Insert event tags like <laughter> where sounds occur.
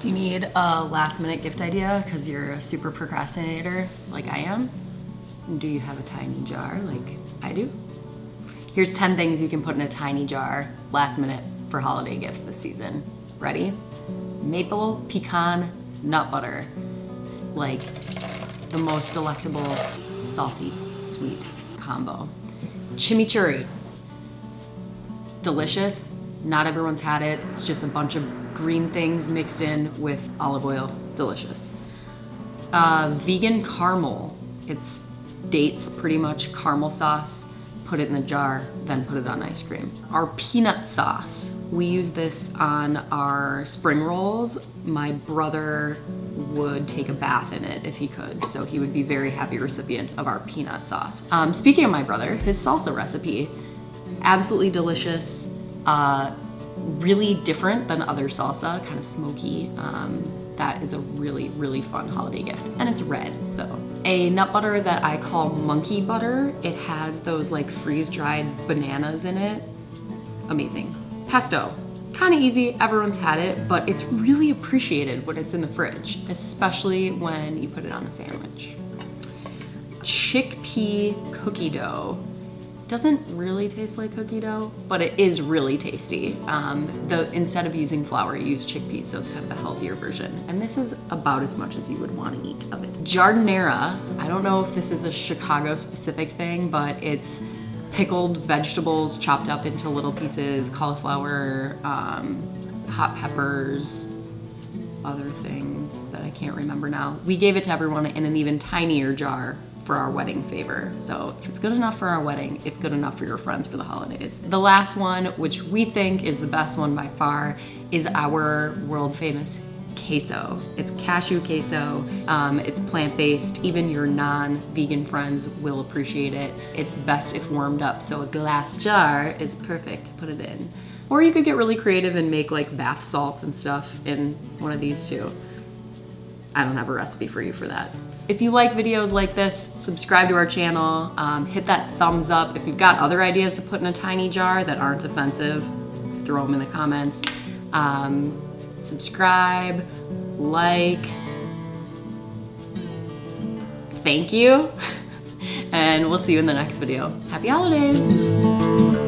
Do you need a last minute gift idea because you're a super procrastinator like I am? Do you have a tiny jar like I do? Here's 10 things you can put in a tiny jar last minute for holiday gifts this season. Ready? Maple pecan nut butter. It's like the most delectable salty sweet combo. Chimichurri. Delicious. Not everyone's had it. It's just a bunch of green things mixed in with olive oil. Delicious. Uh, vegan caramel. It's dates, pretty much caramel sauce. Put it in the jar, then put it on ice cream. Our peanut sauce. We use this on our spring rolls. My brother would take a bath in it if he could, so he would be very happy recipient of our peanut sauce. Um, speaking of my brother, his salsa recipe, absolutely delicious. Uh, really different than other salsa, kind of smoky. Um, that is a really, really fun holiday gift. And it's red, so. A nut butter that I call monkey butter. It has those like freeze-dried bananas in it. Amazing. Pesto. Kind of easy, everyone's had it, but it's really appreciated when it's in the fridge, especially when you put it on a sandwich. Chickpea cookie dough doesn't really taste like cookie dough, but it is really tasty. Um, the Instead of using flour, you use chickpeas, so it's kind of a healthier version. And this is about as much as you would want to eat of it. Giardiniera, I don't know if this is a Chicago specific thing, but it's pickled vegetables chopped up into little pieces, cauliflower, um, hot peppers, other things that I can't remember now. We gave it to everyone in an even tinier jar for our wedding favor. So if it's good enough for our wedding, it's good enough for your friends for the holidays. The last one, which we think is the best one by far, is our world famous queso. It's cashew queso, um, it's plant-based, even your non-vegan friends will appreciate it. It's best if warmed up, so a glass jar is perfect to put it in. Or you could get really creative and make like bath salts and stuff in one of these too. I don't have a recipe for you for that. If you like videos like this, subscribe to our channel, um, hit that thumbs up. If you've got other ideas to put in a tiny jar that aren't offensive, throw them in the comments. Um, subscribe, like, thank you, <laughs> and we'll see you in the next video. Happy holidays!